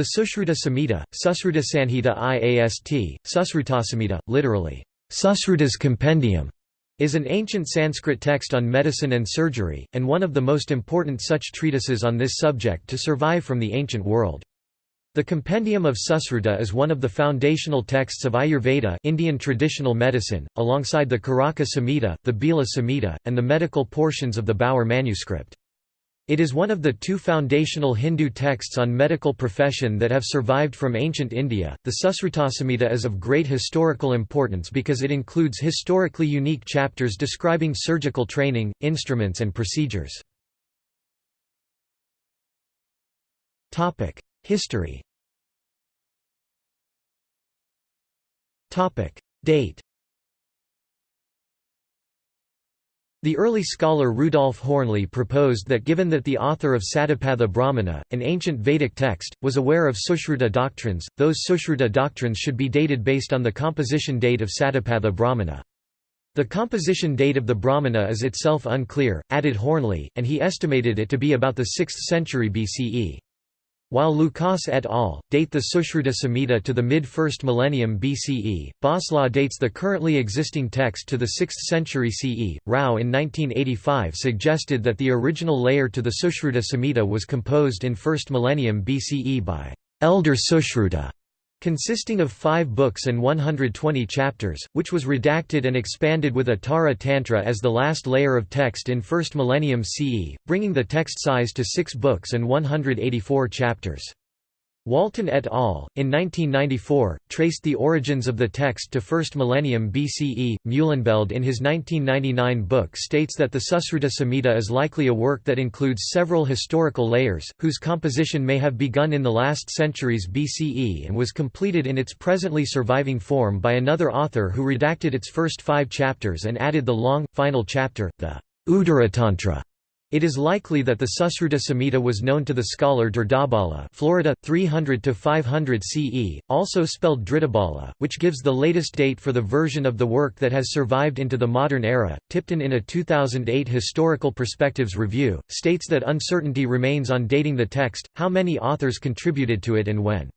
The Sushruta Samhita, Susruta Sanhita IAST, Susrutasamhita, literally, Susruta's Compendium, is an ancient Sanskrit text on medicine and surgery, and one of the most important such treatises on this subject to survive from the ancient world. The Compendium of Susruta is one of the foundational texts of Ayurveda Indian traditional medicine, alongside the Caraka Samhita, the Bhela Samhita, and the medical portions of the Bower manuscript. It is one of the two foundational Hindu texts on medical profession that have survived from ancient India. The Susrutasamhita is of great historical importance because it includes historically unique chapters describing surgical training, instruments, and procedures. Topic: History. Topic: Date. The early scholar Rudolf Hoernle proposed that given that the author of Satapatha Brahmana, an ancient Vedic text, was aware of Sushruta doctrines, those Sushruta doctrines should be dated based on the composition date of Satapatha Brahmana. The composition date of the Brahmana is itself unclear, added Hoernle, and he estimated it to be about the 6th century BCE. While Loukas et al. date the Sushruta Samhita to the mid-1st millennium BCE, Boslaugh dates the currently existing text to the 6th century CE. Rao in 1985 suggested that the original layer to the Sushruta Samhita was composed in 1st millennium BCE by Elder Sushruta consisting of five books and 120 chapters, which was redacted and expanded with Uttara Tantra as the last layer of text in 1st millennium CE, bringing the text size to six books and 184 chapters. Walton et al., in 1994, traced the origins of the text to 1st millennium BCE. Meulenbeld in his 1999 book states that the Susruta Samhita is likely a work that includes several historical layers, whose composition may have begun in the last centuries BCE and was completed in its presently surviving form by another author who redacted its first five chapters and added the long, final chapter, the Uttaratantra. It is likely that the Susruta Samhita was known to the scholar Dridabala Florida, 300–500 CE, also spelled Dridabala, which gives the latest date for the version of the work that has survived into the modern era. Tipton in a 2008 Historical Perspectives review, states that uncertainty remains on dating the text, how many authors contributed to it and when.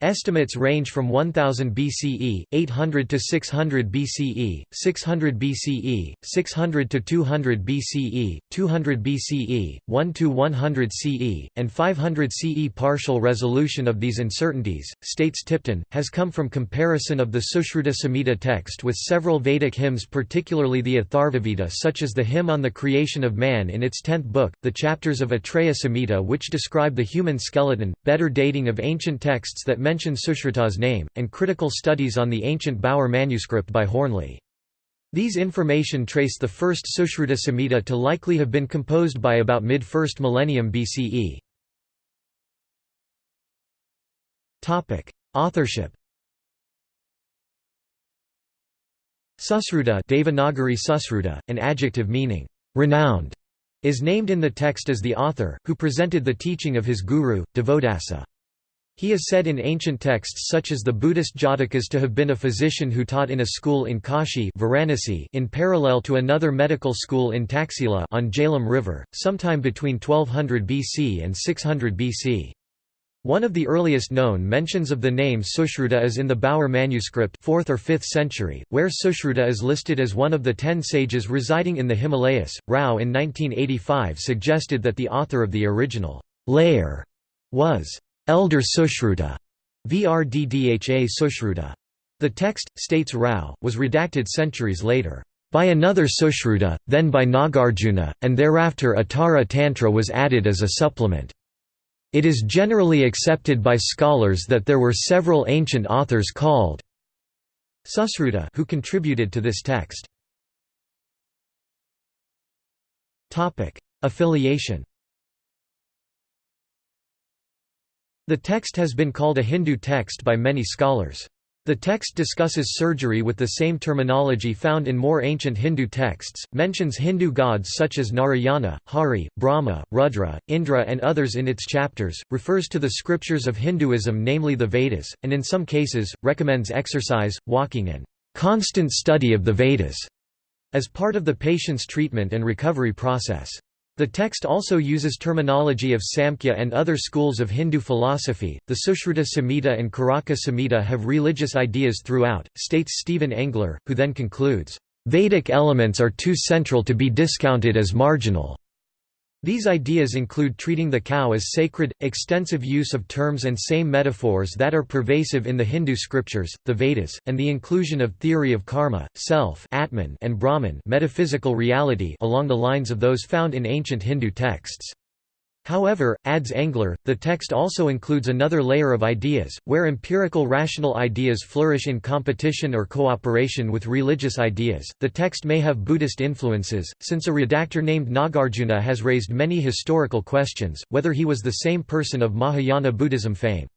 Estimates range from 1000 BCE, 800 to 600 BCE, 600 BCE, 600 to 200 BCE, 200 BCE, 1 to 100 CE, and 500 CE. Partial resolution of these uncertainties, states Tipton, has come from comparison of the Sushruta Samhita text with several Vedic hymns particularly the Atharvaveda such as the hymn on the creation of man in its tenth book, the chapters of Atreya Samhita which describe the human skeleton, better dating of ancient texts that mention Sushruta's name, and critical studies on the ancient Bower manuscript by Hoernle. These information trace the first Sushruta Samhita to likely have been composed by about mid-1st millennium BCE. Authorship Susruta Devanagari Susruta, an adjective meaning, renowned, is named in the text as the author, who presented the teaching of his guru, Divodasa. He is said in ancient texts such as the Buddhist Jatakas to have been a physician who taught in a school in Kashi Varanasi in parallel to another medical school in Taxila on Jhelum River, sometime between 1200 BC and 600 BC. One of the earliest known mentions of the name Sushruta is in the Bower manuscript 4th or 5th century, where Sushruta is listed as one of the ten sages residing in the Himalayas. Rao in 1985 suggested that the author of the original layer was Elder Sushruta, Vrddha Sushruta. The text, states Rao, was redacted centuries later, by another Sushruta, then by Nagarjuna, and thereafter Uttara Tantra was added as a supplement. It is generally accepted by scholars that there were several ancient authors called Susruta who contributed to this text. Affiliation The text has been called a Hindu text by many scholars. The text discusses surgery with the same terminology found in more ancient Hindu texts, mentions Hindu gods such as Narayana, Hari, Brahma, Rudra, Indra and others in its chapters, refers to the scriptures of Hinduism namely the Vedas, and in some cases, recommends exercise, walking and constant study of the Vedas as part of the patient's treatment and recovery process. The text also uses terminology of Samkhya and other schools of Hindu philosophy. The Sushruta Samhita and Caraka Samhita have religious ideas throughout, states Stephen Engler, who then concludes, Vedic elements are too central to be discounted as marginal. These ideas include treating the cow as sacred, extensive use of terms and same metaphors that are pervasive in the Hindu scriptures, the Vedas, and the inclusion of theory of karma, self Atman and Brahman metaphysical reality along the lines of those found in ancient Hindu texts. However, adds Engler, the text also includes another layer of ideas, where empirical rational ideas flourish in competition or cooperation with religious ideas. The text may have Buddhist influences, since a redactor named Nagarjuna has raised many historical questions, whether he was the same person of Mahayana Buddhism fame.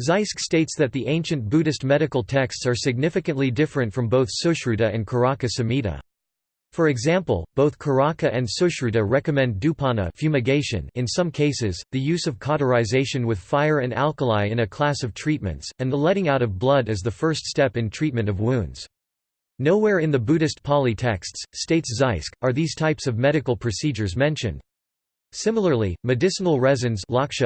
Zysk states that the ancient Buddhist medical texts are significantly different from both Sushruta and Caraka Samhita. For example, both Caraka and Sushruta recommend dupana fumigation in some cases, the use of cauterization with fire and alkali in a class of treatments, and the letting out of blood as the first step in treatment of wounds. Nowhere in the Buddhist Pali texts, states Zysk, are these types of medical procedures mentioned. Similarly, medicinal resins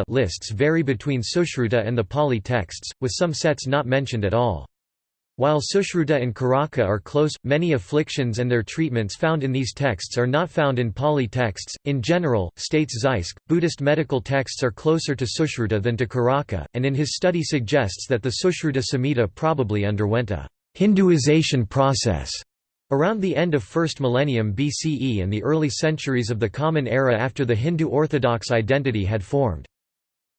lists vary between Sushruta and the Pali texts, with some sets not mentioned at all. While Sushruta and Caraka are close, many afflictions and their treatments found in these texts are not found in Pali texts. In general, states Zysk, Buddhist medical texts are closer to Sushruta than to Caraka, and in his study suggests that the Sushruta Samhita probably underwent a Hinduization process around the end of 1st millennium BCE and the early centuries of the Common Era after the Hindu orthodox identity had formed.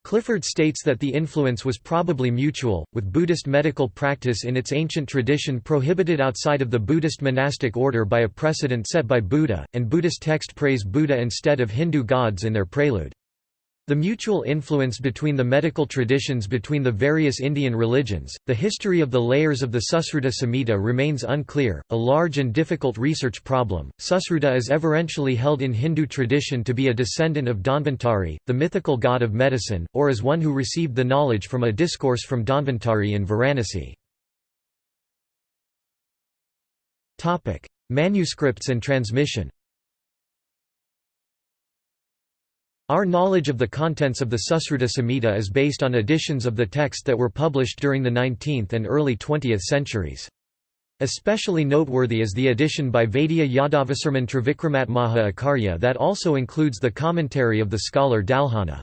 Clifford states that the influence was probably mutual, with Buddhist medical practice in its ancient tradition prohibited outside of the Buddhist monastic order by a precedent set by Buddha, and Buddhist text praise Buddha instead of Hindu gods in their prelude. The mutual influence between the medical traditions between the various Indian religions, the history of the layers of the Susruta Samhita remains unclear, a large and difficult research problem. Susruta is everentially held in Hindu tradition to be a descendant of Dhanvantari, the mythical god of medicine, or as one who received the knowledge from a discourse from Dhanvantari in Varanasi. Manuscripts and transmission Our knowledge of the contents of the Susruta Samhita is based on editions of the text that were published during the 19th and early 20th centuries. Especially noteworthy is the edition by Vaidya Yadavasarman Trivikramat Maha Acharya that also includes the commentary of the scholar Dalhana.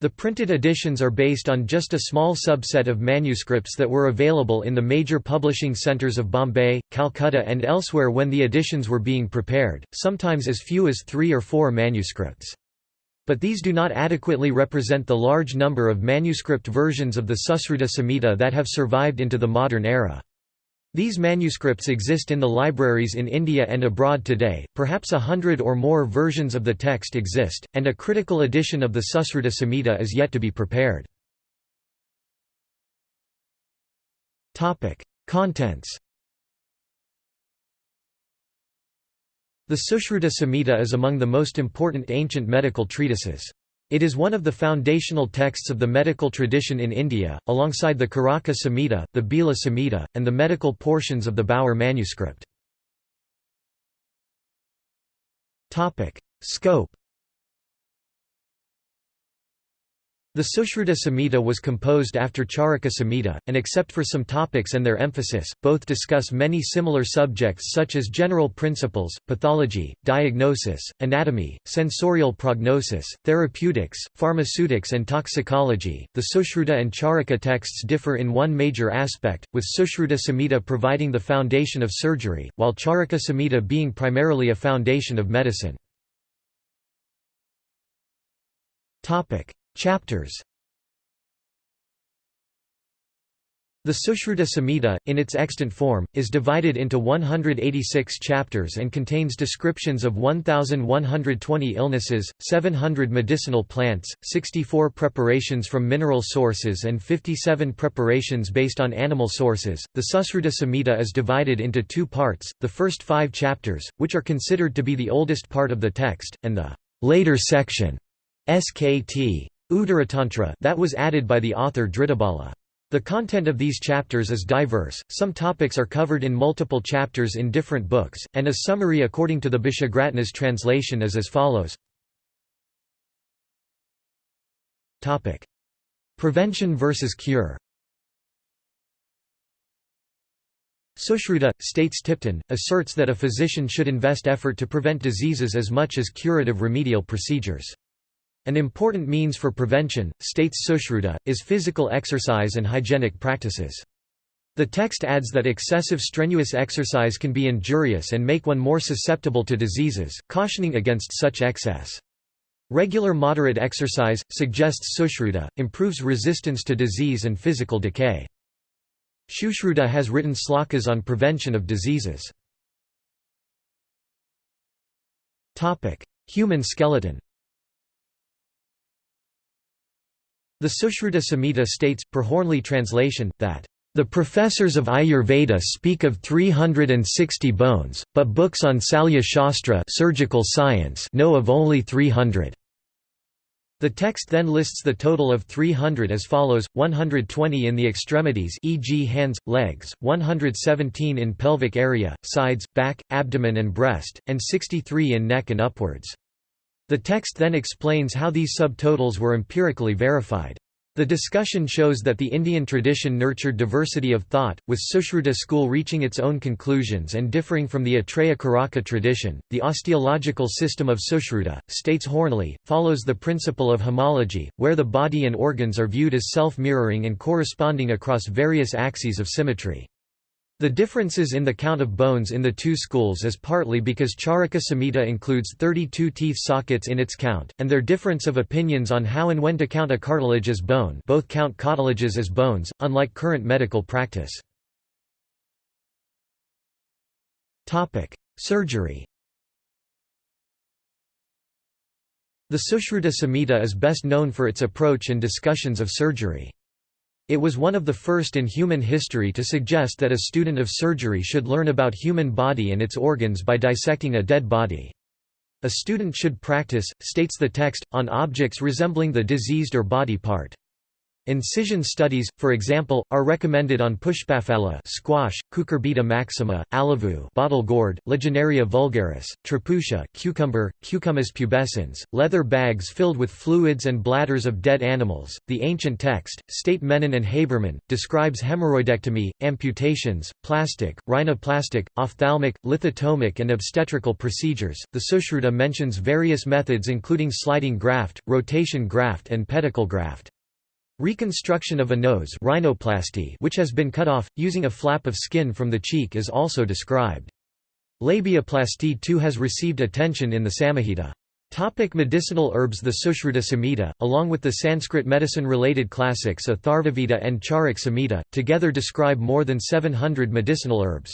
The printed editions are based on just a small subset of manuscripts that were available in the major publishing centres of Bombay, Calcutta and elsewhere when the editions were being prepared, sometimes as few as three or four manuscripts. But these do not adequately represent the large number of manuscript versions of the Susruta Samhita that have survived into the modern era. These manuscripts exist in the libraries in India and abroad today, perhaps a hundred or more versions of the text exist, and a critical edition of the Susruta Samhita is yet to be prepared. Contents The Sushruta Samhita is among the most important ancient medical treatises. It is one of the foundational texts of the medical tradition in India, alongside the Caraka Samhita, the Bhela Samhita, and the medical portions of the Bower manuscript. Scope The Sushruta Samhita was composed after Charaka Samhita, and except for some topics and their emphasis, both discuss many similar subjects such as general principles, pathology, diagnosis, anatomy, sensorial prognosis, therapeutics, pharmaceutics, and toxicology. The Sushruta and Charaka texts differ in one major aspect, with Sushruta Samhita providing the foundation of surgery, while Charaka Samhita being primarily a foundation of medicine. Chapters The Sushruta Samhita, in its extant form, is divided into 186 chapters and contains descriptions of 1,120 illnesses, 700 medicinal plants, 64 preparations from mineral sources, and 57 preparations based on animal sources. The Susruta Samhita is divided into two parts the first five chapters, which are considered to be the oldest part of the text, and the later section, SKT. Uttaratantra that was added by the author Dhritabala. The content of these chapters is diverse, some topics are covered in multiple chapters in different books, and a summary according to the Bishagratna's translation is as follows. Prevention versus cure Sushruta, states Tipton, asserts that a physician should invest effort to prevent diseases as much as curative remedial procedures. An important means for prevention, states Sushruta, is physical exercise and hygienic practices. The text adds that excessive strenuous exercise can be injurious and make one more susceptible to diseases, cautioning against such excess. Regular moderate exercise, suggests Sushruta, improves resistance to disease and physical decay. Sushruta has written slokas on prevention of diseases. Human skeleton The Sushruta Samhita states, per Hoernle translation, that the professors of Ayurveda speak of 360 bones, but books on Salya Shastra surgical science know of only 300. The text then lists the total of 300 as follows, 120 in the extremities e.g. hands, legs, 117 in pelvic area, sides, back, abdomen and breast, and 63 in neck and upwards. The text then explains how these subtotals were empirically verified. The discussion shows that the Indian tradition nurtured diversity of thought, with Sushruta school reaching its own conclusions and differing from the Atreya Caraka tradition. The osteological system of Sushruta, states Hoernle, follows the principle of homology, where the body and organs are viewed as self mirroring and corresponding across various axes of symmetry. The differences in the count of bones in the two schools is partly because Charaka Samhita includes 32 teeth sockets in its count, and their difference of opinions on how and when to count a cartilage as bone both count cartilages as bones, unlike current medical practice. Surgery The Sushruta Samhita is best known for its approach and discussions of surgery. It was one of the first in human history to suggest that a student of surgery should learn about human body and its organs by dissecting a dead body. A student should practice, states the text, on objects resembling the diseased or body part. Incision studies, for example, are recommended on pushpafala squash, Cucurbita maxima, alavu bottle gourd, Lagenaria vulgaris, tripusha cucumber, Cucumis pubescens, leather bags filled with fluids and bladders of dead animals. The ancient text, State Menon and Haberman, describes hemorrhoidectomy, amputations, plastic, rhinoplastic, ophthalmic, lithotomic and obstetrical procedures. The Sushruta mentions various methods including sliding graft, rotation graft and pedicle graft. Reconstruction of a nose rhinoplasty which has been cut off, using a flap of skin from the cheek is also described. Labiaplasty too has received attention in the Samahita. Topic medicinal herbs The Sushruta Samhita, along with the Sanskrit medicine-related classics Atharvaveda and Charak Samhita, together describe more than 700 medicinal herbs.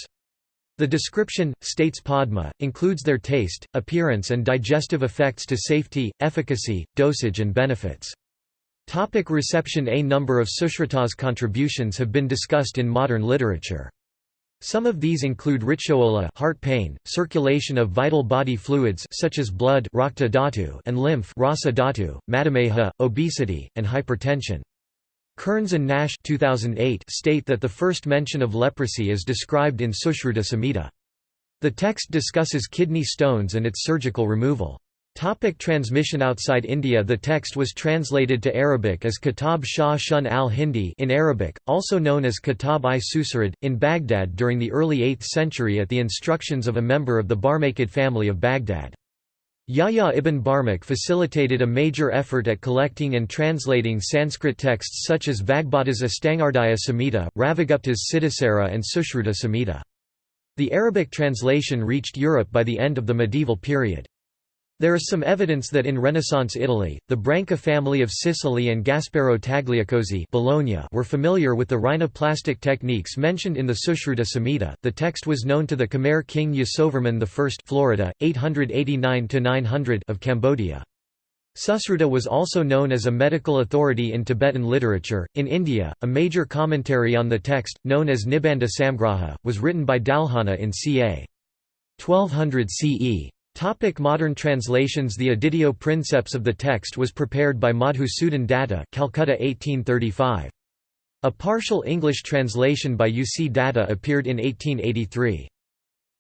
The description, states Padma, includes their taste, appearance and digestive effects to safety, efficacy, dosage and benefits. Topic reception A number of Sushruta's contributions have been discussed in modern literature. Some of these include rituola heart pain, circulation of vital body fluids such as blood and lymph rasa obesity, and hypertension. Kearns and Nash 2008 state that the first mention of leprosy is described in Sushruta Samhita. The text discusses kidney stones and its surgical removal. Topic transmission Outside India The text was translated to Arabic as Kitab Shah Shun al-Hindi in Arabic, also known as Kitab-i Susarid, in Baghdad during the early 8th century at the instructions of a member of the Barmakid family of Baghdad. Yahya ibn Barmak facilitated a major effort at collecting and translating Sanskrit texts such as Vagbhata's Astangardaya Samhita, Ravigupta's Siddhasara and Sushruta Samhita. The Arabic translation reached Europe by the end of the medieval period. There is some evidence that in Renaissance Italy, the Branca family of Sicily and Gasparo Tagliacozzi Bologna were familiar with the rhinoplastic techniques mentioned in the Sushruta Samhita. The text was known to the Khmer king Yasovarman I Florida, 889 of Cambodia. Susruta was also known as a medical authority in Tibetan literature. In India, a major commentary on the text, known as Nibandha Samgraha, was written by Dalhana in ca. 1200 CE. Topic modern translations The editio princeps of the text was prepared by Madhusudan Datta Calcutta 1835. A partial English translation by U. C. Datta appeared in 1883.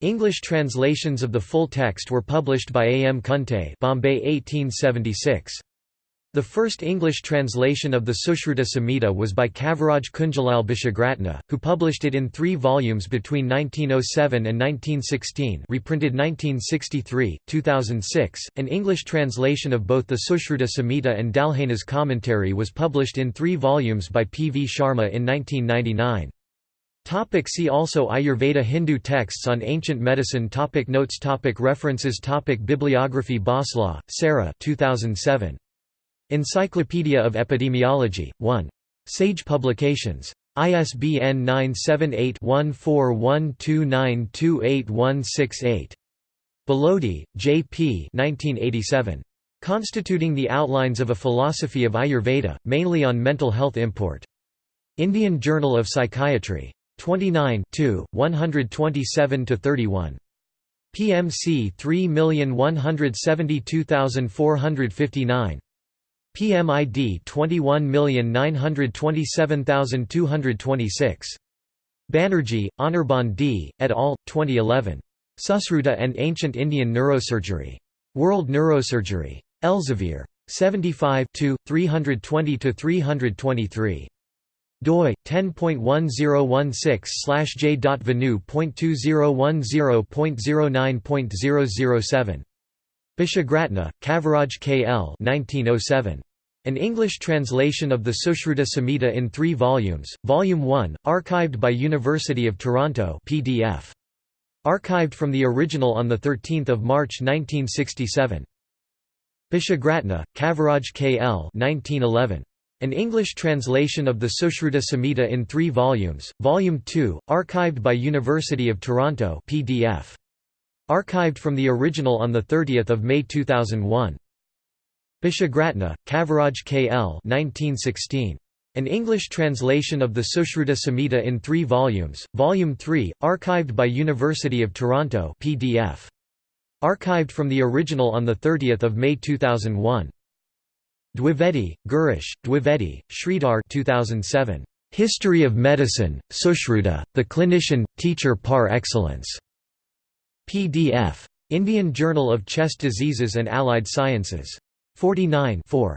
English translations of the full text were published by A. M. Kunte Bombay 1876. The first English translation of the Sushruta Samhita was by Kaviraj Kunjalal Bishagratna, who published it in three volumes between 1907 and 1916 reprinted 1963, 2006. An English translation of both the Sushruta Samhita and Dalhana's commentary was published in three volumes by P. V. Sharma in 1999. Topic see also Ayurveda Hindu texts on ancient medicine topic Notes topic References topic Bibliography Boslaugh, Sarah 2007. Encyclopedia of Epidemiology, 1. Sage Publications. ISBN 978-1412928168. Balodi, J. P. 1987. Constituting the Outlines of a Philosophy of Ayurveda, mainly on mental health import. Indian Journal of Psychiatry. 29 127–31. PMC 3172459. PMID 21927226. Banerjee, Anirban D., et al., 2011. Susruta and Ancient Indian Neurosurgery. World Neurosurgery. Elsevier. 75 320–323 doi 10.1016/j.vanu.2010.09.007 Bishagratna, Kaviraj K. L. 1907. An English translation of the Sushruta Samhita in three volumes, Volume 1, archived by University of Toronto PDF. Archived from the original on 13 March 1967. Bishagratna, Kaviraj K. L. 1911. An English translation of the Sushruta Samhita in three volumes, Volume 2, archived by University of Toronto PDF. Archived from the original on 30 May 2001. Bishagratna, Kaviraj K. L. 1916. An English translation of the Sushruta Samhita in three volumes, Volume 3, archived by University of Toronto PDF. Archived from the original on 30 May 2001. Dwivedi, Girish, Dwivedi, Sridhar 2007. History of Medicine, Sushruta, the clinician, teacher par excellence. PDF. Indian Journal of Chest Diseases and Allied Sciences. 49 4.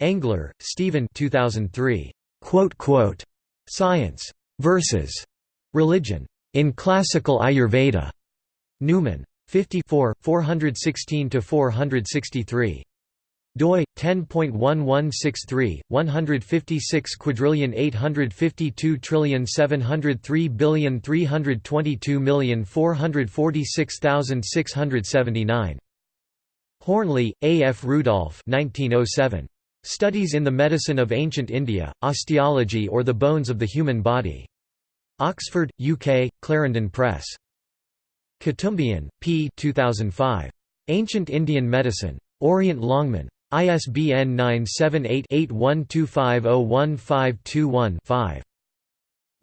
Engler, Stephen 2003. Quote, quote, Science. Versus. Religion. In Classical Ayurveda. Numen. 54 416–463 doi 10.1163 156 quadrillion 852 trillion 703 billion 322 million 446,679 Hoernle, A. F. Rudolph 1907. Studies in the Medicine of Ancient India, Osteology or the Bones of the Human Body. Oxford, UK, Clarendon Press. Kutumbiah, P. 2005. Ancient Indian Medicine. Orient Longman. ISBN 978-8125015215-5.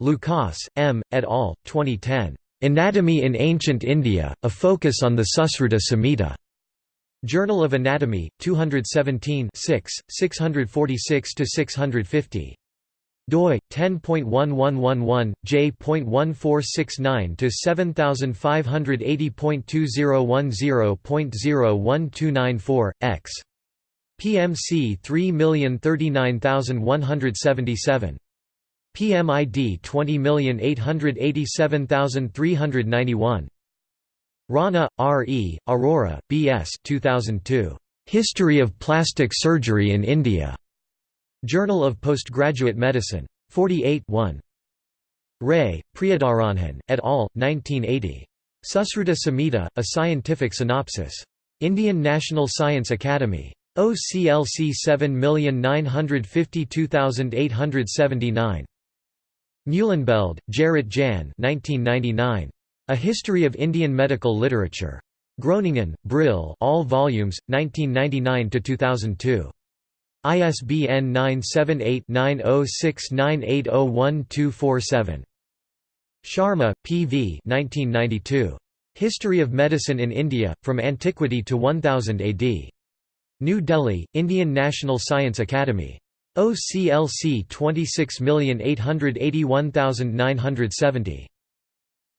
Loukas, M., et al., 2010. Anatomy in Ancient India, a focus on the Susruta Samhita. Journal of Anatomy, 217 646–650 doi 10.1111 j.1469 to 7580.2010.01294 x PMC 3039177. PMID 20887391. Rana, R. E., Arora, B. S. 2002. History of Plastic Surgery in India. Journal of Postgraduate Medicine. 48 1. Ray, Priyadaranjan, et al., 1980. Susruta Samhita, A Scientific Synopsis. Indian National Science Academy. OCLC 7952879. Meulenbeld, Gerrit Jan 1999. A History of Indian Medical Literature. Groningen, Brill all volumes, 1999–2002. ISBN 978-9069801247. Sharma, P. V. 1992. History of Medicine in India, From Antiquity to 1000 AD. New Delhi, Indian National Science Academy. OCLC 26881970.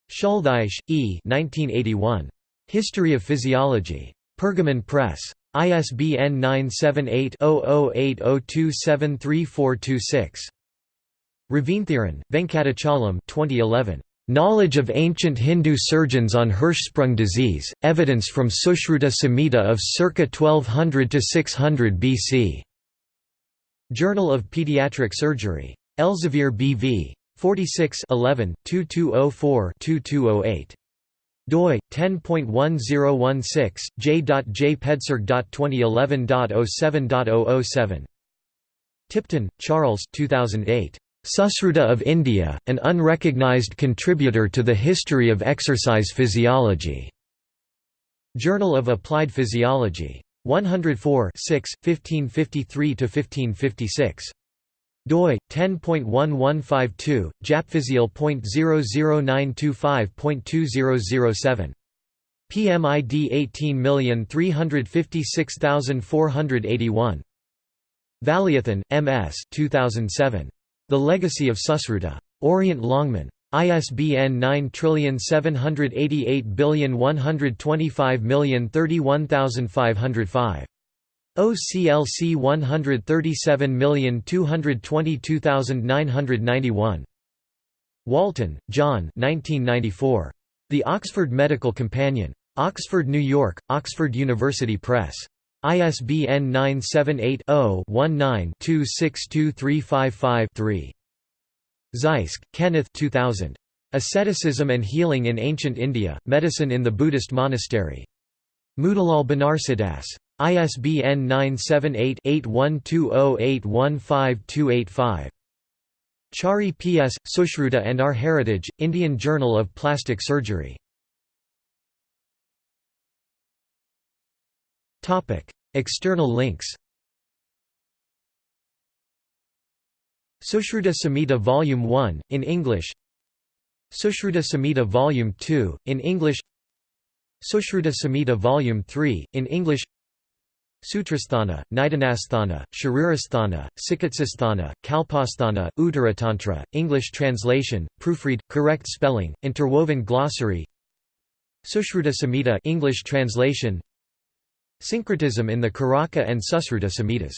Schultheiss, E. 1981. History of Physiology. Pergamon Press. ISBN 978-0080273426. Raveenthiran, Venkatachalam 2011. Knowledge of ancient Hindu surgeons on Hirschsprung disease, evidence from Sushruta Samhita of circa 1200 to 600 BC. Journal of Pediatric Surgery. Elsevier B.V. 46 11, 2204-2208 doi 10.1016 j.jpedserg.2011.07.007 Tipton, Charles 2008 Susruta of India an unrecognized contributor to the history of exercise physiology Journal of Applied Physiology 104 6 1553–1556. doi 10.1152 japhysial.00925.2007 PMID 18356481 Valiathan, M.S. 2007. The Legacy of Susruta. Orient Longman. ISBN 9788125031505. OCLC 137222991. Walton, John 1994. The Oxford Medical Companion. Oxford, New York, Oxford University Press. ISBN 978 0 19 262355 Zysk, Kenneth 2000. Asceticism and Healing in Ancient India, Medicine in the Buddhist Monastery. Motilal Banarsidass. ISBN 978-8120815285. Chari P.S., Sushruta and Our Heritage, Indian Journal of Plastic Surgery. External links Sushruta Samhita Volume 1, in English. Sushruta Samhita Volume 2, in English. Sushruta Samhita Volume 3, in English. Sutrasthana, Nidanasthana, Sharirasthana, Sikitsasthana, Kalpasthana, Uttaratantra, English translation, proofread, correct spelling, interwoven glossary. Sushruta Samhita English translation Syncretism in the Caraka and Susruta Samhitas